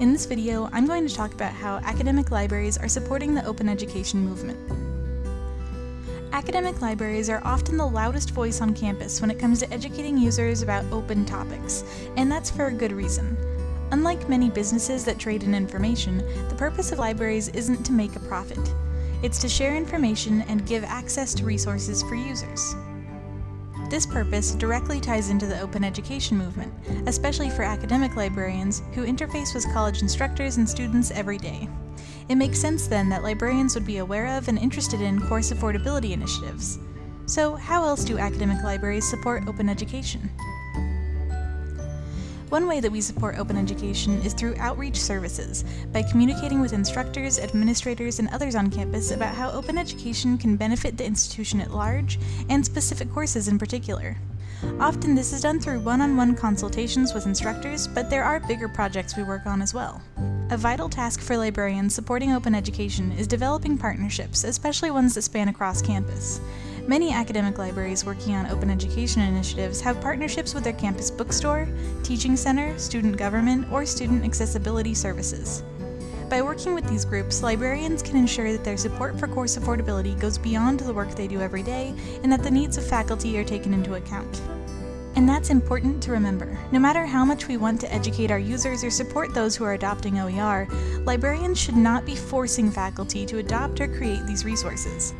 In this video, I'm going to talk about how academic libraries are supporting the open education movement. Academic libraries are often the loudest voice on campus when it comes to educating users about open topics, and that's for a good reason. Unlike many businesses that trade in information, the purpose of libraries isn't to make a profit. It's to share information and give access to resources for users. This purpose directly ties into the open education movement, especially for academic librarians who interface with college instructors and students every day. It makes sense then that librarians would be aware of and interested in course affordability initiatives. So how else do academic libraries support open education? One way that we support open education is through outreach services, by communicating with instructors, administrators, and others on campus about how open education can benefit the institution at large, and specific courses in particular. Often this is done through one-on-one -on -one consultations with instructors, but there are bigger projects we work on as well. A vital task for librarians supporting open education is developing partnerships, especially ones that span across campus. Many academic libraries working on open education initiatives have partnerships with their campus bookstore, teaching center, student government, or student accessibility services. By working with these groups, librarians can ensure that their support for course affordability goes beyond the work they do every day and that the needs of faculty are taken into account. And that's important to remember. No matter how much we want to educate our users or support those who are adopting OER, librarians should not be forcing faculty to adopt or create these resources.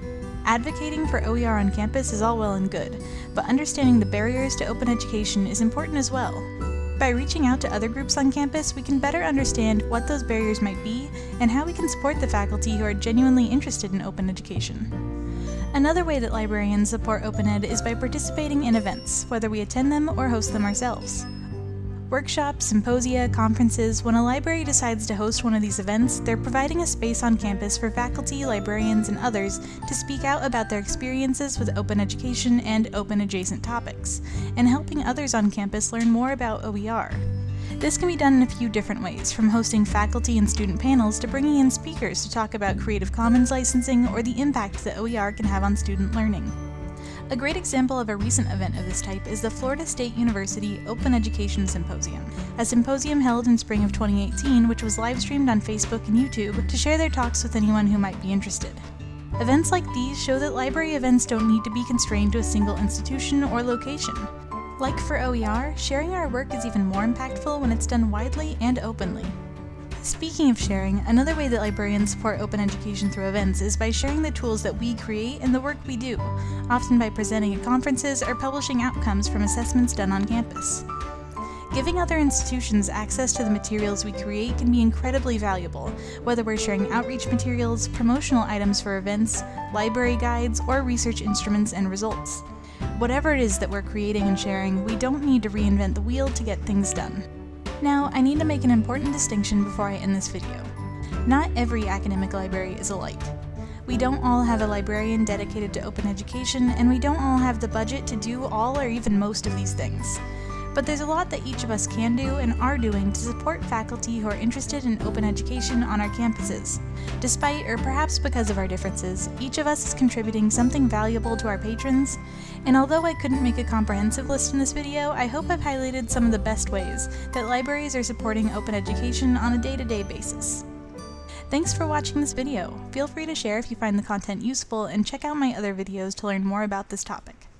Advocating for OER on campus is all well and good, but understanding the barriers to open education is important as well. By reaching out to other groups on campus, we can better understand what those barriers might be and how we can support the faculty who are genuinely interested in open education. Another way that librarians support OpenEd is by participating in events, whether we attend them or host them ourselves. Workshops, symposia, conferences, when a library decides to host one of these events, they're providing a space on campus for faculty, librarians, and others to speak out about their experiences with open education and open adjacent topics, and helping others on campus learn more about OER. This can be done in a few different ways, from hosting faculty and student panels to bringing in speakers to talk about Creative Commons licensing or the impact that OER can have on student learning. A great example of a recent event of this type is the Florida State University Open Education Symposium, a symposium held in spring of 2018 which was live streamed on Facebook and YouTube to share their talks with anyone who might be interested. Events like these show that library events don't need to be constrained to a single institution or location. Like for OER, sharing our work is even more impactful when it's done widely and openly. Speaking of sharing, another way that librarians support open education through events is by sharing the tools that we create and the work we do, often by presenting at conferences or publishing outcomes from assessments done on campus. Giving other institutions access to the materials we create can be incredibly valuable, whether we're sharing outreach materials, promotional items for events, library guides, or research instruments and results. Whatever it is that we're creating and sharing, we don't need to reinvent the wheel to get things done. Now, I need to make an important distinction before I end this video. Not every academic library is alike. We don't all have a librarian dedicated to open education, and we don't all have the budget to do all or even most of these things. But there's a lot that each of us can do and are doing to support faculty who are interested in open education on our campuses. Despite, or perhaps because of our differences, each of us is contributing something valuable to our patrons, and although I couldn't make a comprehensive list in this video, I hope I've highlighted some of the best ways that libraries are supporting open education on a day-to-day -day basis. Thanks for watching this video. Feel free to share if you find the content useful, and check out my other videos to learn more about this topic.